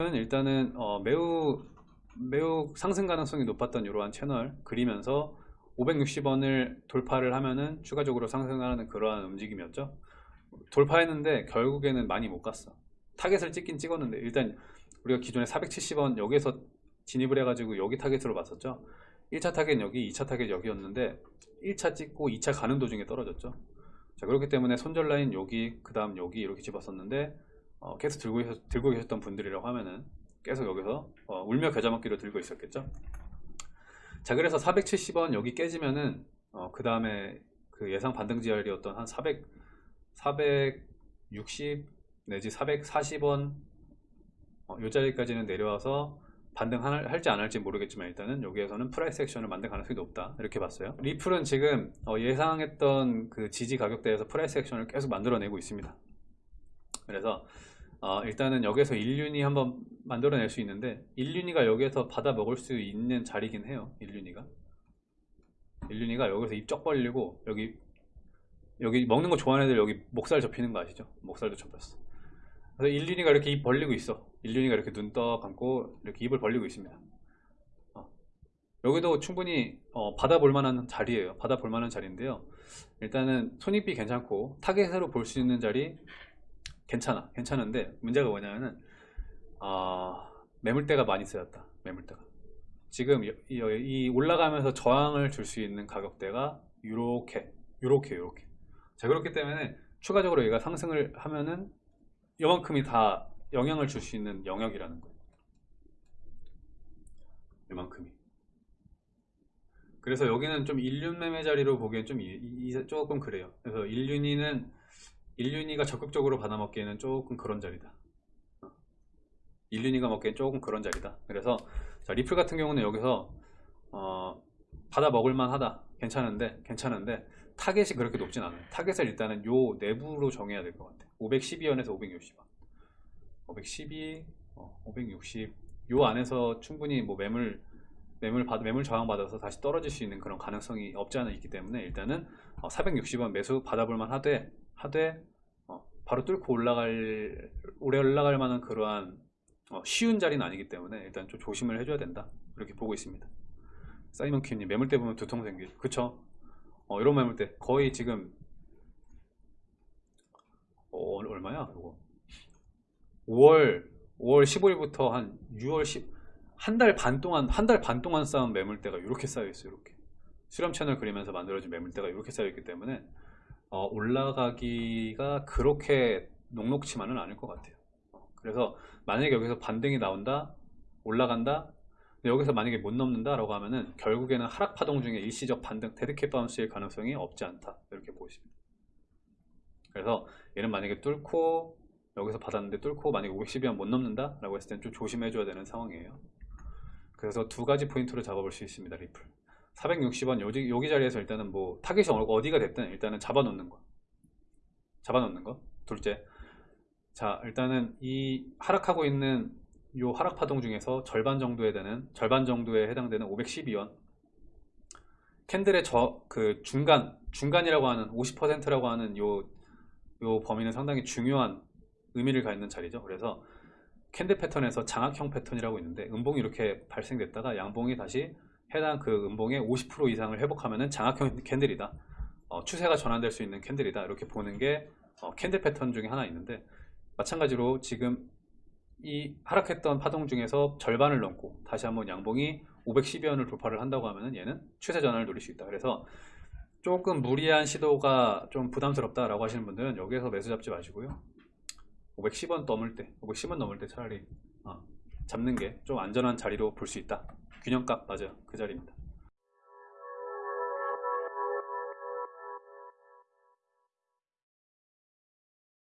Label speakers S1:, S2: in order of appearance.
S1: 저는 일단은 어, 매우 매우 상승 가능성이 높았던 이러한 채널 그리면서 560원을 돌파를 하면은 추가적으로 상승하는 그러한 움직임이었죠. 돌파했는데 결국에는 많이 못 갔어. 타겟을 찍긴 찍었는데 일단 우리가 기존에 470원 여기에서 진입을 해가지고 여기 타겟으로 봤었죠. 1차 타겟 여기, 2차 타겟 여기였는데 1차 찍고 2차 가는 도중에 떨어졌죠. 자 그렇기 때문에 손절 라인 여기, 그 다음 여기 이렇게 집었었는데 어, 계속 들고, 계셨, 들고 계셨던 분들이라고 하면은 계속 여기서 어, 울며 겨자 먹기로 들고 있었겠죠. 자 그래서 470원 여기 깨지면은 어, 그 다음에 그 예상 반등 지역이었던 한 400, 460 내지 440원 어, 요 자리까지는 내려와서 반등할지 안 할지 모르겠지만 일단은 여기에서는 price action을 만들 가능성이 높다. 이렇게 봤어요. 리플은 지금 어, 예상했던 그 지지 가격대에서 price action을 계속 만들어내고 있습니다 그래서 어, 일단은 여기서 1륜이 한번 만들어낼 수 있는데 1륜이가 여기에서 받아 먹을 수 있는 자리긴 해요 1륜이가. 1륜이가 여기서 입 쩍 벌리고 여기 여기 먹는 거 좋아하는 애들 여기 목살 접히는 거 아시죠? 목살도 접혔어. 그래서 1륜이가 이렇게 입 벌리고 있어. 1륜이가 이렇게 눈 떠 감고 이렇게 입을 벌리고 있습니다. 어. 여기도 충분히 어, 받아볼 만한 자리예요. 받아볼 만한 자리인데요. 일단은 손익비 괜찮고 타겟으로 볼 수 있는 자리 괜찮아 괜찮은데 문제가 뭐냐면은 어, 매물대가 많이 쓰였다 매물대가. 지금 이, 이- 이 올라가면서 저항을 줄 수 있는 가격대가 요렇게 요렇게 요렇게. 자 그렇기 때문에 추가적으로 얘가 상승을 하면은 요만큼이 다 영향을 줄 수 있는 영역이라는 거예요. 요만큼이. 그래서 여기는 좀 일륜 매매 자리로 보기엔 좀 이- 이- 조금 그래요. 그래서 일륜이는 일륜이가 적극적으로 받아먹기에는 조금 그런 자리다. 어. 일륜이가 먹기엔 조금 그런 자리다. 그래서 자, 리플 같은 경우는 여기서 어, 받아 먹을만 하다. 괜찮은데 괜찮은데 타겟이 그렇게 높진 않아요. 타겟을 일단은 요 내부로 정해야 될 것 같아요. 512원에서 560원. 512, 어, 560, 요 안에서 충분히 뭐 매물 매물 받 매물 저항 받아서 다시 떨어질 수 있는 그런 가능성이 없지 않아 있기 때문에 일단은 어, 460원 매수 받아볼만 하되 하되 어, 바로 뚫고 올라갈 오래 올라갈 만한 그러한 어, 쉬운 자리는 아니기 때문에 일단 좀 조심을 해줘야 된다 이렇게 보고 있습니다. 사이먼 킴님 매물대 보면 두통 생기 그쵸? 어, 이런 매물대 거의 지금 어, 얼마야 이거 5월 5월 15일부터 한 6월 10 한 달 반 동안 한 달 반 동안 쌓은 매물대가 이렇게 쌓여 있어요 이렇게 수렴 채널 그리면서 만들어진 매물대가 이렇게 쌓여 있기 때문에 어, 올라가기가 그렇게 녹록치만은 않을 것 같아요. 어, 그래서 만약에 여기서 반등이 나온다 올라간다 여기서 만약에 못 넘는다 라고 하면은 결국에는 하락 파동 중에 일시적 반등 dead cat bounce일 가능성이 없지 않다. 이렇게 보십니다. 그래서 얘는 만약에 뚫고 여기서 받았는데 뚫고 만약에 510원 못 넘는다 라고 했을 때는 좀 조심해 줘야 되는 상황이에요. 그래서 두 가지 포인트로 잡아볼 수 있습니다 리플 460원 여기, 여기 자리에서 일단은 뭐 타겟이 어- 어디가 됐든 일단은 잡아놓는 거. 잡아놓는 거. 둘째. 자 일단은 이 하락하고 있는 요 하락 파동 중에서 절반 정도에 되는 절반 정도에 해당되는 512원. 캔들의 저 그 중간 중간이라고 하는 50%라고 하는 요 요 범위는 상당히 중요한 의미를 갖는 자리죠. 그래서 캔들 패턴에서 장악형 패턴이라고 있는데 음봉이 이렇게 발생됐다가 양봉이 다시 해당 그 음봉의 50% 이상을 회복하면은 장악형 캔들이다. 어, 추세가 전환될 수 있는 캔들이다. 이렇게 보는 게 어, 캔들 패턴 중에 하나 있는데 마찬가지로 지금 이 하락했던 파동 중에서 절반을 넘고 다시 한번 양봉이 512원을 돌파를 한다고 하면은 얘는 추세 전환을 노릴 수 있다. 그래서 조금 무리한 시도가 좀 부담스럽다 라고 하시는 분들은 여기에서 매수 잡지 마시고요. 510원 넘을 때 510원 넘을 때 차라리 어, 잡는 게 좀 안전한 자리로 볼 수 있다 균형값 맞아요. 그 자리입니다